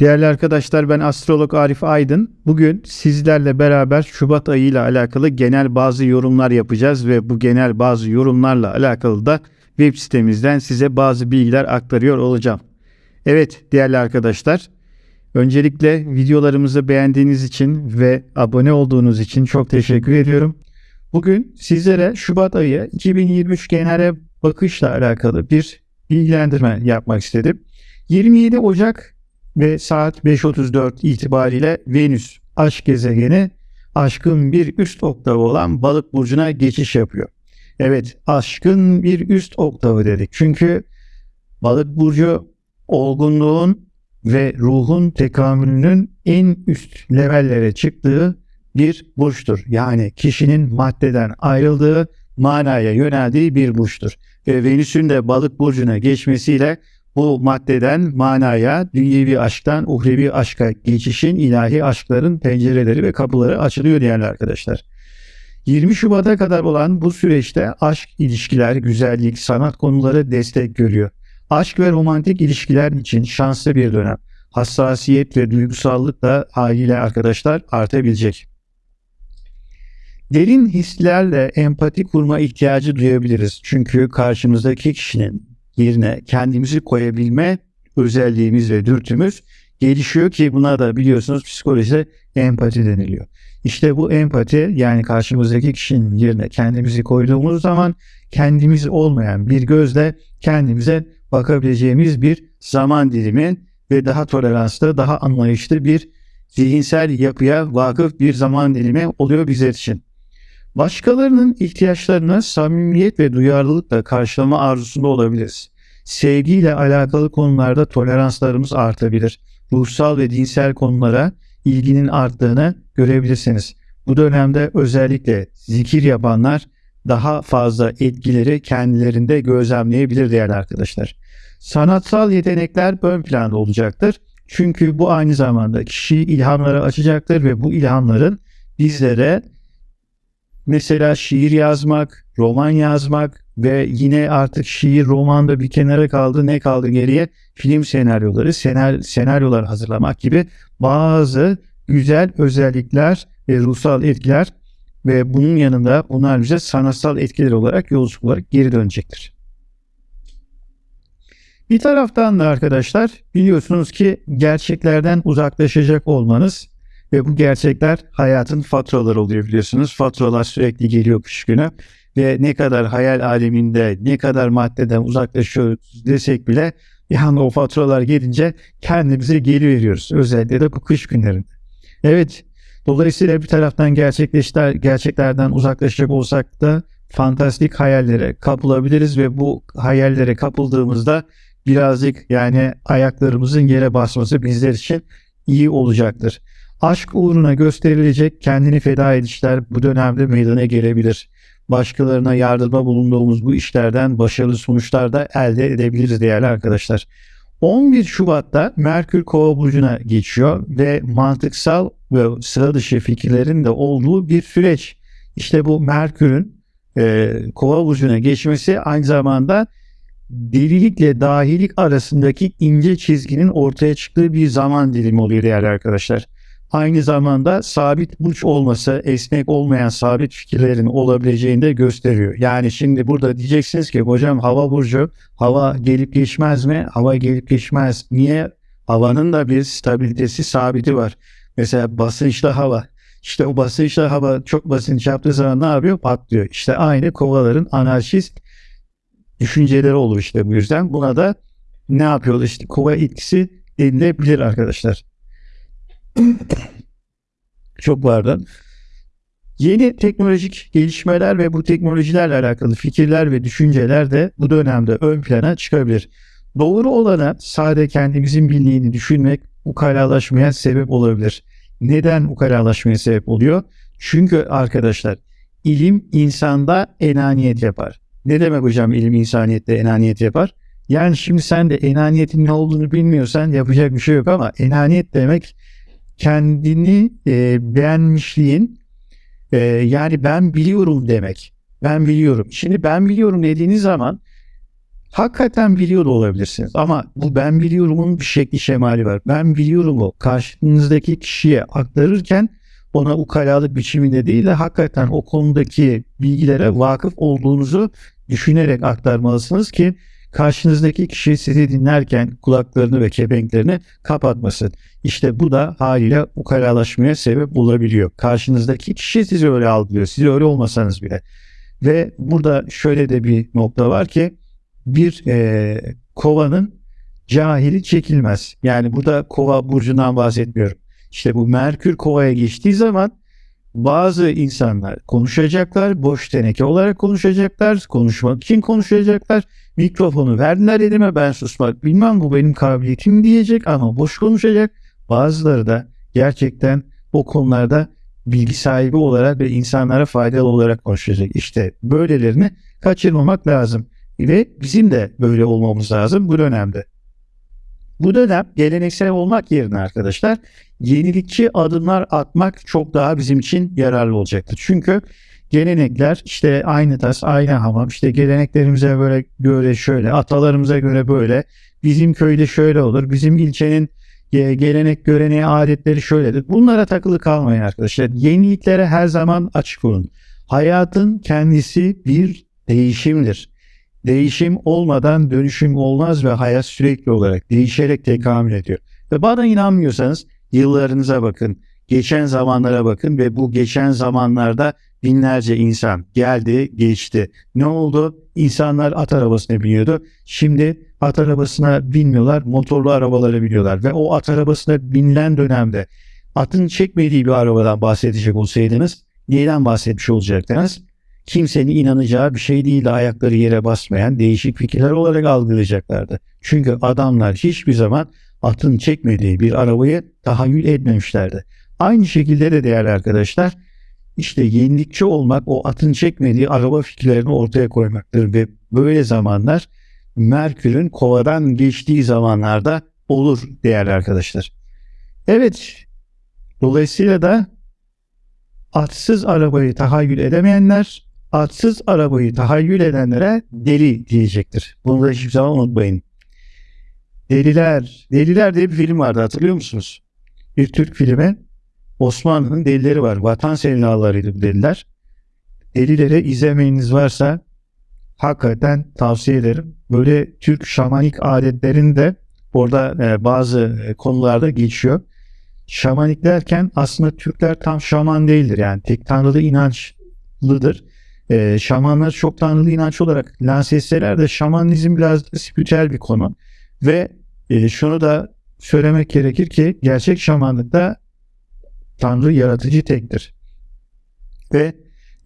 Değerli arkadaşlar ben astrolog Arif Aydın. Bugün sizlerle beraber Şubat ayı ile alakalı genel bazı yorumlar yapacağız ve bu genel bazı yorumlarla alakalı da web sitemizden size bazı bilgiler aktarıyor olacağım. Evet değerli arkadaşlar öncelikle videolarımızı beğendiğiniz için ve abone olduğunuz için çok teşekkür ediyorum. Bugün sizlere Şubat ayı 2023 genele bakışla alakalı bir bilgilendirme yapmak istedim. 27 Ocak ve saat 5.34 itibariyle Venüs aşk gezegeni aşkın bir üst oktavı olan balık burcuna geçiş yapıyor. Evet aşkın bir üst oktavı dedik. Çünkü balık burcu olgunluğun ve ruhun tekamülünün en üst levellere çıktığı bir burçtur. Yani kişinin maddeden ayrıldığı, manaya yöneldiği bir burçtur. Ve Venüs'ün de balık burcuna geçmesiyle bu maddeden manaya, dünyevi aşktan uhrevi aşka geçişin ilahi aşkların pencereleri ve kapıları açılıyor değerli arkadaşlar. 20 Şubat'a kadar olan bu süreçte aşk, ilişkiler, güzellik, sanat konuları destek görüyor. Aşk ve romantik ilişkiler için şanslı bir dönem. Hassasiyet ve duygusallık da haliyle arkadaşlar artabilecek. Derin hislerle empati kurma ihtiyacı duyabiliriz. Çünkü karşımızdaki kişinin yerine kendimizi koyabilme özelliğimiz ve dürtümüz gelişiyor ki buna da biliyorsunuz psikolojide empati deniliyor. İşte bu empati yani karşımızdaki kişinin yerine kendimizi koyduğumuz zaman kendimiz olmayan bir gözle kendimize bakabileceğimiz bir zaman dilimi ve daha toleranslı, daha anlayışlı bir zihinsel yapıya vakıf bir zaman dilimi oluyor bizler için. Başkalarının ihtiyaçlarına samimiyet ve duyarlılıkla karşılama arzusunda olabiliriz. Sevgiyle alakalı konularda toleranslarımız artabilir. Ruhsal ve dinsel konulara ilginin arttığını görebilirsiniz. Bu dönemde özellikle zikir yapanlar daha fazla etkileri kendilerinde gözlemleyebilir değerli arkadaşlar. Sanatsal yetenekler ön planda olacaktır. Çünkü bu aynı zamanda kişiyi ilhamlara açacaktır ve bu ilhamların bizlere mesela şiir yazmak, roman yazmak ve yine artık şiir, romanda bir kenara kaldı. Ne kaldı geriye? Film senaryoları, senaryo, senaryolar hazırlamak gibi bazı güzel özellikler ve ruhsal etkiler ve bunun yanında bunlar bize sanatsal etkiler olarak yolculuk olarak geri dönecektir. Bir taraftan da arkadaşlar biliyorsunuz ki gerçeklerden uzaklaşacak olmanız ve bu gerçekler hayatın faturaları oluyor biliyorsunuz. Faturalar sürekli geliyor kış günü ve ne kadar hayal aleminde ne kadar maddeden uzaklaşıyoruz desek bile yani o faturalar gelince kendimize geri veriyoruz. Özellikle de bu kış günlerinde. Evet dolayısıyla bir taraftan gerçekleşler, gerçeklerden uzaklaşacak olsak da fantastik hayallere kapılabiliriz ve bu hayallere kapıldığımızda birazcık yani ayaklarımızın yere basması bizler için iyi olacaktır. Aşk uğruna gösterilecek kendini feda edişler bu dönemde meydana gelebilir. Başkalarına yardıma bulunduğumuz bu işlerden başarılı sonuçlar da elde edebiliriz değerli arkadaşlar. 11 Şubat'ta Merkür Kova burcuna geçiyor ve mantıksal ve sıra dışı fikirlerin de olduğu bir süreç. İşte bu Merkür'ün e, Kova burcuna geçmesi aynı zamanda delilikle dahilik arasındaki ince çizginin ortaya çıktığı bir zaman dilimi oluyor değerli arkadaşlar aynı zamanda sabit burç olması esnek olmayan sabit fikirlerin olabileceğini de gösteriyor. Yani şimdi burada diyeceksiniz ki hocam hava burcu hava gelip geçmez mi? Hava gelip geçmez. Niye? Havanın da bir stabilitesi sabiti var. Mesela basınçlı hava. İşte o basınçlı hava çok basınç yaptığı zaman ne yapıyor? Patlıyor. İşte aynı kovaların anarşist düşünceleri olur işte bu yüzden. Buna da ne yapıyorlar? İşte kova etkisi denilebilir arkadaşlar. Çok vardı. Yeni teknolojik gelişmeler ve bu teknolojilerle alakalı fikirler ve düşünceler de bu dönemde ön plana çıkabilir. Doğru olana sade kendimizin bildiğini düşünmek ukalalaşmaya sebep olabilir. Neden ukalalaşmaya sebep oluyor? Çünkü arkadaşlar ilim insanda enaniyet yapar. Ne demek hocam ilim insaniyette enaniyet yapar? Yani şimdi sen de enaniyetin ne olduğunu bilmiyorsan yapacak bir şey yok ama enaniyet demek kendini e, beğenmişliğin e, yani ben biliyorum demek. Ben biliyorum. Şimdi ben biliyorum dediğiniz zaman hakikaten biliyor da olabilirsiniz. Ama bu ben biliyorumun bir şekli şemali var. Ben biliyorumu karşınızdaki kişiye aktarırken ona ukalalık biçiminde değil de hakikaten o konudaki bilgilere vakıf olduğunuzu düşünerek aktarmalısınız ki karşınızdaki kişi sizi dinlerken kulaklarını ve kepenklerini kapatmasın. İşte bu da haliyle ukalalaşmaya sebep olabiliyor. Karşınızdaki kişi sizi öyle algılıyor. Siz öyle olmasanız bile. Ve burada şöyle de bir nokta var ki bir e, kovanın cahili çekilmez. Yani burada kova burcundan bahsetmiyorum. İşte bu Merkür kovaya geçtiği zaman bazı insanlar konuşacaklar, boş teneke olarak konuşacaklar, konuşmak için konuşacaklar. Mikrofonu verdiler elime ben susmak bilmem bu benim kabiliyetim diyecek ama boş konuşacak. Bazıları da gerçekten o konularda bilgi sahibi olarak ve insanlara faydalı olarak konuşacak. İşte böylelerini kaçırmamak lazım. Ve bizim de böyle olmamız lazım bu dönemde. Bu dönem geleneksel olmak yerine arkadaşlar yenilikçi adımlar atmak çok daha bizim için yararlı olacaktır. Çünkü gelenekler işte aynı tas aynı hamam işte geleneklerimize böyle göre şöyle atalarımıza göre böyle bizim köyde şöyle olur bizim ilçenin gelenek göreneği adetleri şöyledir. Bunlara takılı kalmayın arkadaşlar. Yeniliklere her zaman açık olun. Hayatın kendisi bir değişimdir. Değişim olmadan dönüşüm olmaz ve hayat sürekli olarak değişerek tekamül ediyor. Ve bana inanmıyorsanız yıllarınıza bakın, geçen zamanlara bakın ve bu geçen zamanlarda binlerce insan geldi, geçti. Ne oldu? İnsanlar at arabasına biniyordu. Şimdi at arabasına binmiyorlar, motorlu arabalara biniyorlar. Ve o at arabasına binilen dönemde atın çekmediği bir arabadan bahsedecek olsaydınız neyden bahsetmiş olacaktınız? kimsenin inanacağı bir şey değil de ayakları yere basmayan değişik fikirler olarak algılayacaklardı. Çünkü adamlar hiçbir zaman atın çekmediği bir arabayı tahayyül etmemişlerdi. Aynı şekilde de değerli arkadaşlar işte yenilikçi olmak o atın çekmediği araba fikirlerini ortaya koymaktır ve böyle zamanlar Merkür'ün kovadan geçtiği zamanlarda olur değerli arkadaşlar. Evet dolayısıyla da atsız arabayı tahayyül edemeyenler atsız arabayı tahayyül edenlere deli diyecektir. Bunu da hiçbir zaman unutmayın. Deliler, Deliler diye bir film vardı hatırlıyor musunuz? Bir Türk filmi. Osmanlı'nın delileri var. Vatan sevdalarıydı bu deliler. Delilere izlemeyiniz varsa hakikaten tavsiye ederim. Böyle Türk şamanik adetlerinde orada e, bazı e, konularda geçiyor. Şamanik derken aslında Türkler tam şaman değildir. Yani tek tanrılı inançlıdır e, şamanlar çok tanrılı inanç olarak lanse etseler de şamanizm biraz spiritüel bir konu. Ve e, şunu da söylemek gerekir ki gerçek şamanlıkta tanrı yaratıcı tektir. Ve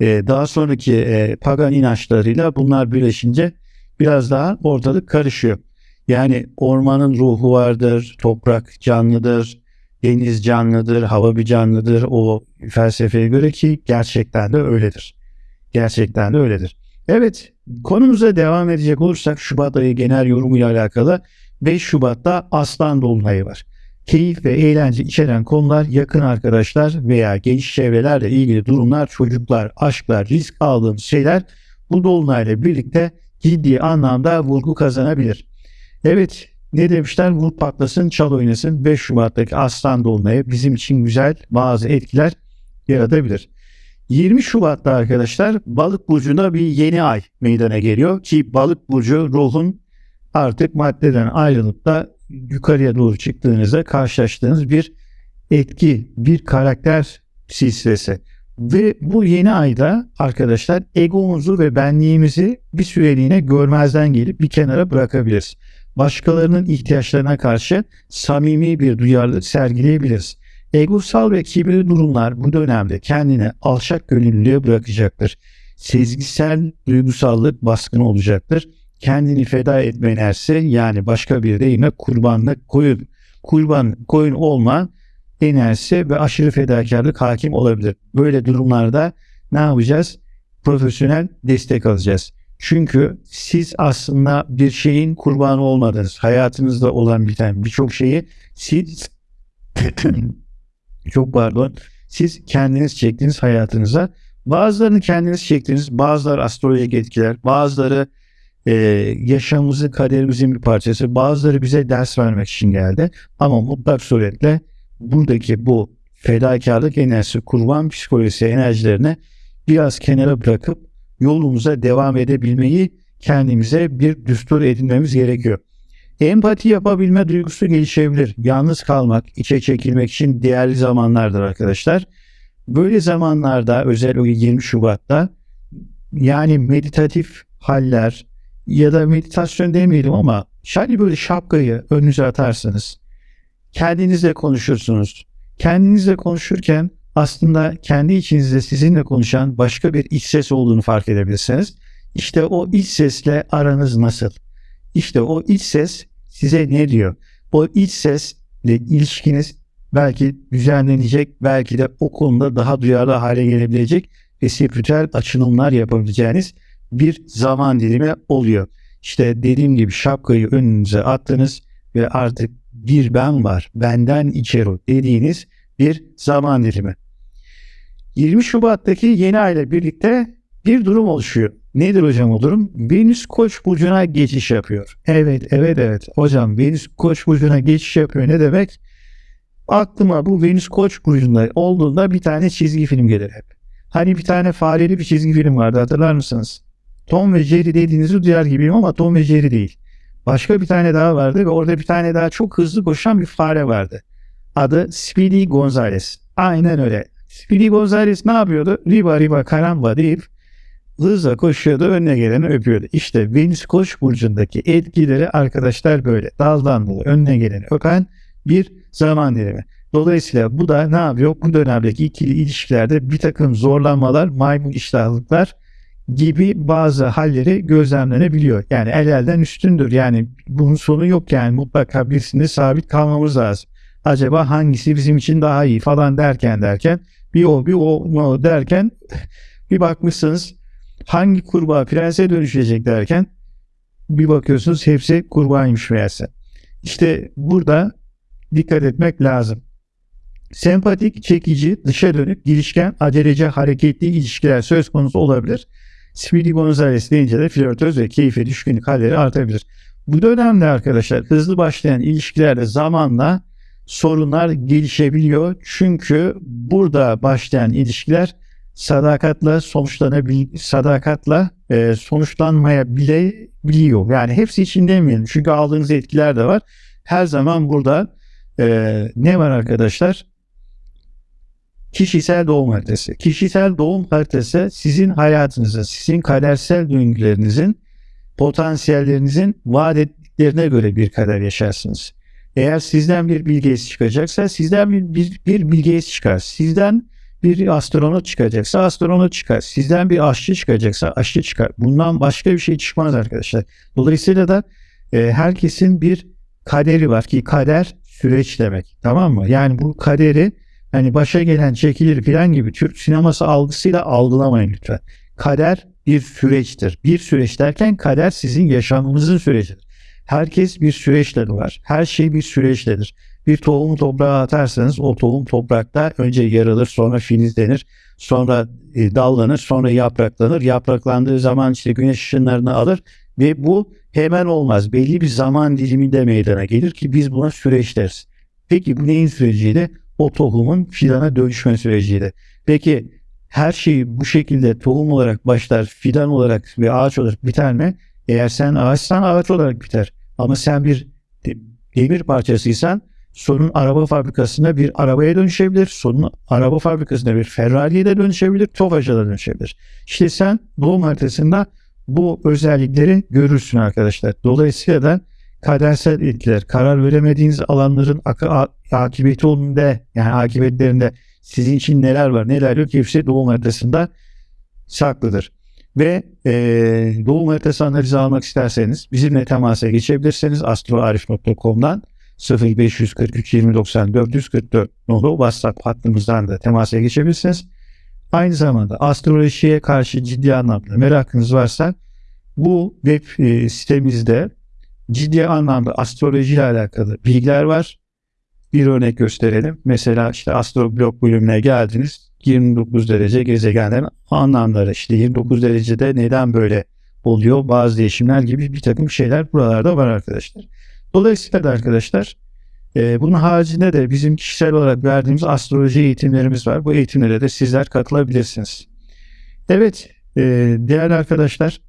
e, daha sonraki e, pagan inançlarıyla bunlar birleşince biraz daha ortalık karışıyor. Yani ormanın ruhu vardır, toprak canlıdır, deniz canlıdır, hava bir canlıdır o felsefeye göre ki gerçekten de öyledir. Gerçekten de öyledir. Evet konumuza devam edecek olursak Şubat ayı genel yorumuyla alakalı 5 Şubat'ta Aslan Dolunayı var. Keyif ve eğlence içeren konular yakın arkadaşlar veya geniş çevrelerle ilgili durumlar, çocuklar, aşklar, risk aldığımız şeyler bu dolunayla birlikte ciddi anlamda vurgu kazanabilir. Evet ne demişler vur patlasın çal oynasın 5 Şubat'taki Aslan Dolunayı bizim için güzel bazı etkiler yaratabilir. 20 Şubat'ta arkadaşlar balık burcunda bir yeni ay meydana geliyor ki balık burcu ruhun artık maddeden ayrılıp da yukarıya doğru çıktığınızda karşılaştığınız bir etki, bir karakter silsilesi. Ve bu yeni ayda arkadaşlar egomuzu ve benliğimizi bir süreliğine görmezden gelip bir kenara bırakabiliriz. Başkalarının ihtiyaçlarına karşı samimi bir duyarlılık sergileyebiliriz. Egosal ve kibirli durumlar bu dönemde kendine alçak gönüllülüğe bırakacaktır. Sezgisel duygusallık baskın olacaktır. Kendini feda etme enerjisi yani başka bir deyimle kurbanlık koyun, kurban koyun olma enerjisi ve aşırı fedakarlık hakim olabilir. Böyle durumlarda ne yapacağız? Profesyonel destek alacağız. Çünkü siz aslında bir şeyin kurbanı olmadınız. Hayatınızda olan biten birçok şeyi siz çok pardon. Siz kendiniz çektiniz hayatınıza. Bazılarını kendiniz çektiniz. Bazıları astrolojik etkiler. Bazıları e, yaşamımızın, kaderimizin bir parçası. Bazıları bize ders vermek için geldi. Ama mutlak suretle buradaki bu fedakarlık enerjisi, kurban psikolojisi enerjilerini biraz kenara bırakıp yolumuza devam edebilmeyi kendimize bir düstur edinmemiz gerekiyor. Empati yapabilme duygusu gelişebilir. Yalnız kalmak, içe çekilmek için değerli zamanlardır arkadaşlar. Böyle zamanlarda özellikle 20 Şubat'ta yani meditatif haller ya da meditasyon demeyelim ama şöyle böyle şapkayı önünüze atarsınız. Kendinizle konuşursunuz. Kendinizle konuşurken aslında kendi içinizde sizinle konuşan başka bir iç ses olduğunu fark edebilirsiniz. İşte o iç sesle aranız nasıl? İşte o iç ses size ne diyor? O iç sesle ilişkiniz belki düzenlenecek, belki de o konuda daha duyarlı hale gelebilecek ve spiritüel açılımlar yapabileceğiniz bir zaman dilimi oluyor. İşte dediğim gibi şapkayı önünüze attınız ve artık bir ben var, benden içeri dediğiniz bir zaman dilimi. 20 Şubat'taki yeni ay ile birlikte bir durum oluşuyor. Nedir hocam o durum? Venüs Koç burcuna geçiş yapıyor. Evet, evet, evet. Hocam Venüs Koç burcuna geçiş yapıyor. Ne demek? Aklıma bu Venüs Koç burcunda olduğunda bir tane çizgi film gelir hep. Hani bir tane fareli bir çizgi film vardı hatırlar mısınız? Tom ve Jerry dediğinizi duyar gibiyim ama Tom ve Jerry değil. Başka bir tane daha vardı ve orada bir tane daha çok hızlı koşan bir fare vardı. Adı Speedy Gonzales. Aynen öyle. Speedy Gonzales ne yapıyordu? Riba riba karamba deyip hızla koşuyordu önüne geleni öpüyordu. İşte Venüs Koç burcundaki etkileri arkadaşlar böyle daldan dala önüne geleni öpen bir zaman dilimi. Dolayısıyla bu da ne yapıyor? Bu dönemdeki ikili ilişkilerde bir takım zorlanmalar, maymun iştahlıklar gibi bazı halleri gözlemlenebiliyor. Yani el elden üstündür. Yani bunun sonu yok yani mutlaka birisinde sabit kalmamız lazım. Acaba hangisi bizim için daha iyi falan derken derken bir o bir o, derken bir bakmışsınız hangi kurbağa prense dönüşecek derken bir bakıyorsunuz hepsi kurbağaymış meğerse. İşte burada dikkat etmek lazım. Sempatik, çekici, dışa dönük, girişken, acelece, hareketli ilişkiler söz konusu olabilir. Speedy Gonzales deyince de flörtöz ve keyfe düşkünlük halleri artabilir. Bu dönemde arkadaşlar hızlı başlayan ilişkilerde zamanla sorunlar gelişebiliyor. Çünkü burada başlayan ilişkiler sadakatle sonuçlanabil sadakatla e, sonuçlanmayabiliyor. Yani hepsi için demeyelim. Çünkü aldığınız etkiler de var. Her zaman burada e, ne var arkadaşlar? Kişisel doğum haritası. Kişisel doğum haritası sizin hayatınızın, sizin kadersel döngülerinizin, potansiyellerinizin vaat ettiklerine göre bir kader yaşarsınız. Eğer sizden bir bilgi çıkacaksa sizden bir, bir, bir bilgi çıkar. Sizden bir astronot çıkacaksa astronot çıkar. Sizden bir aşçı çıkacaksa aşçı çıkar. Bundan başka bir şey çıkmaz arkadaşlar. Dolayısıyla da e, herkesin bir kaderi var ki kader süreç demek. Tamam mı? Yani bu kaderi hani başa gelen çekilir filan gibi Türk sineması algısıyla algılamayın lütfen. Kader bir süreçtir. Bir süreç derken kader sizin yaşamınızın sürecidir. Herkes bir süreçle var. Her şey bir süreçledir. Bir tohumu toprağa atarsanız o tohum toprakta önce yarılır, sonra filizlenir, sonra e, dallanır, sonra yapraklanır. Yapraklandığı zaman işte güneş ışınlarını alır ve bu hemen olmaz. Belli bir zaman diliminde meydana gelir ki biz buna süreç deriz. Peki bu neyin süreciydi? O tohumun filana dönüşme süreciydi. Peki her şey bu şekilde tohum olarak başlar, fidan olarak ve ağaç olarak biter mi? Eğer sen ağaçsan ağaç olarak biter. Ama sen bir demir parçasıysan sorun araba fabrikasında bir arabaya dönüşebilir. Sorun araba fabrikasında bir Ferrari'ye de dönüşebilir. Tofaş'a da dönüşebilir. İşte sen doğum haritasında bu özellikleri görürsün arkadaşlar. Dolayısıyla da kadersel etkiler, karar veremediğiniz alanların akıbeti olduğunda yani akıbetlerinde sizin için neler var neler yok hepsi doğum haritasında saklıdır. Ve e, doğum haritası analizi almak isterseniz bizimle temasa geçebilirsiniz astroarif.com'dan 0543 2090 444 nolu WhatsApp hattımızdan da temasa geçebilirsiniz. Aynı zamanda astrolojiye karşı ciddi anlamda merakınız varsa bu web e, sitemizde ciddi anlamda astroloji ile alakalı bilgiler var. Bir örnek gösterelim. Mesela işte astroblog bölümüne geldiniz. 29 derece gezegenlerin anlamları işte 29 derecede neden böyle oluyor. Bazı değişimler gibi bir takım şeyler buralarda var arkadaşlar. Dolayısıyla da arkadaşlar e, bunun haricinde de bizim kişisel olarak verdiğimiz astroloji eğitimlerimiz var. Bu eğitimlere de sizler katılabilirsiniz. Evet e, değerli arkadaşlar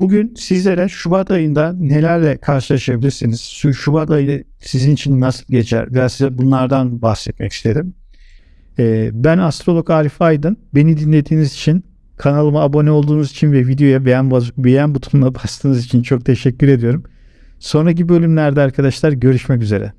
bugün sizlere Şubat ayında nelerle karşılaşabilirsiniz? Şu Şubat ayı sizin için nasıl geçer? Biraz size bunlardan bahsetmek istedim. E, ben astrolog Arif Aydın. Beni dinlediğiniz için kanalıma abone olduğunuz için ve videoya beğen, beğen butonuna bastığınız için çok teşekkür ediyorum. Sonraki bölümlerde arkadaşlar görüşmek üzere.